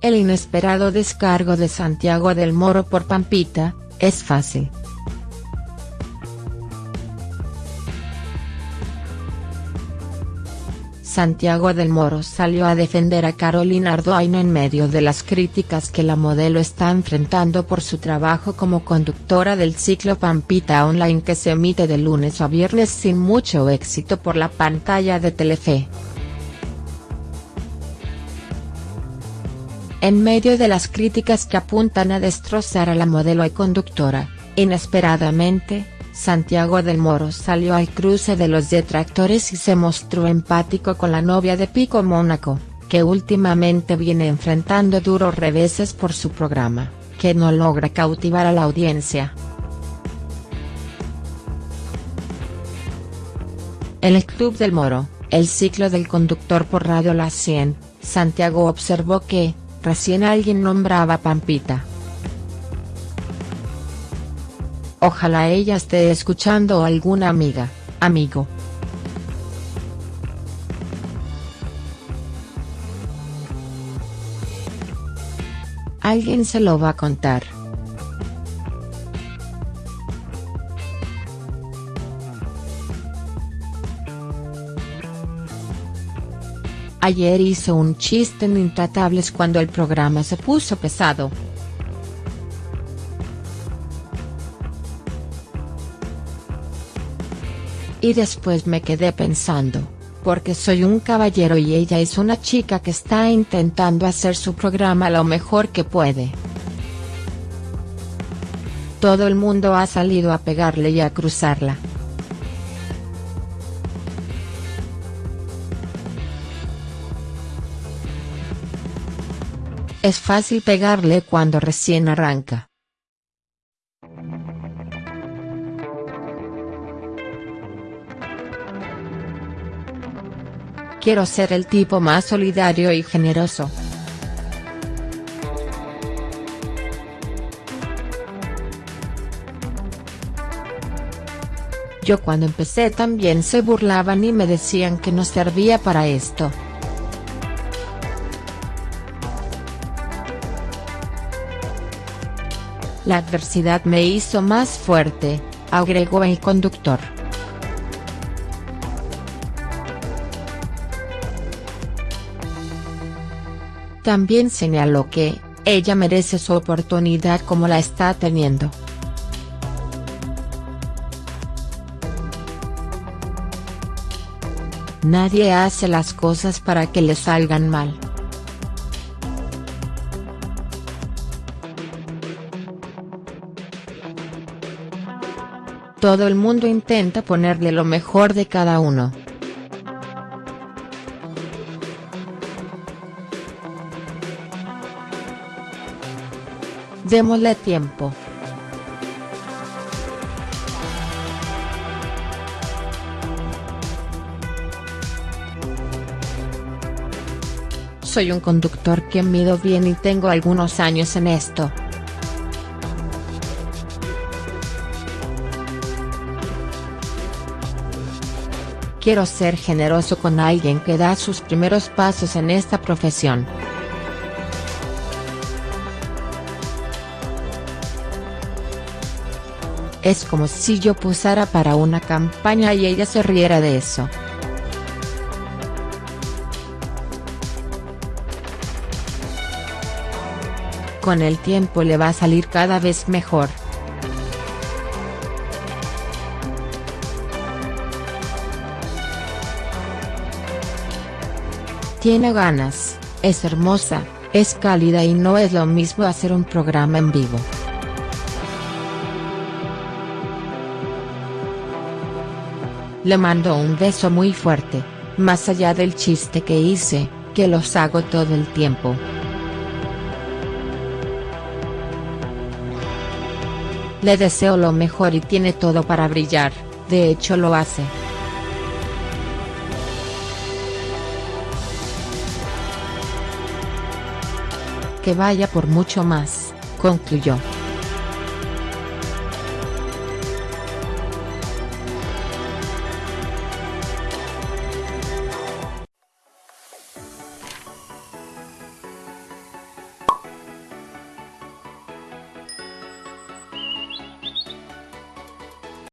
El inesperado descargo de Santiago del Moro por Pampita, es fácil. Santiago del Moro salió a defender a Carolina Ardoin en medio de las críticas que la modelo está enfrentando por su trabajo como conductora del ciclo Pampita Online que se emite de lunes a viernes sin mucho éxito por la pantalla de Telefe. En medio de las críticas que apuntan a destrozar a la modelo y conductora, inesperadamente, Santiago del Moro salió al cruce de los detractores y se mostró empático con la novia de Pico Mónaco, que últimamente viene enfrentando duros reveses por su programa, que no logra cautivar a la audiencia. En el Club del Moro, el ciclo del conductor por Radio La 100, Santiago observó que, recién alguien nombraba Pampita. Ojalá ella esté escuchando alguna amiga, amigo. Alguien se lo va a contar. Ayer hizo un chiste en Intratables cuando el programa se puso pesado. Y después me quedé pensando, porque soy un caballero y ella es una chica que está intentando hacer su programa lo mejor que puede. Todo el mundo ha salido a pegarle y a cruzarla. Es fácil pegarle cuando recién arranca. Quiero ser el tipo más solidario y generoso. Yo cuando empecé también se burlaban y me decían que no servía para esto. La adversidad me hizo más fuerte, agregó el conductor. También señaló que, ella merece su oportunidad como la está teniendo. Nadie hace las cosas para que le salgan mal. Todo el mundo intenta ponerle lo mejor de cada uno. Démosle tiempo. Soy un conductor que mido bien y tengo algunos años en esto. Quiero ser generoso con alguien que da sus primeros pasos en esta profesión. Es como si yo posara para una campaña y ella se riera de eso. Con el tiempo le va a salir cada vez mejor. Tiene ganas, es hermosa, es cálida y no es lo mismo hacer un programa en vivo. Le mando un beso muy fuerte, más allá del chiste que hice, que los hago todo el tiempo. Le deseo lo mejor y tiene todo para brillar, de hecho lo hace. Que vaya por mucho más, concluyó.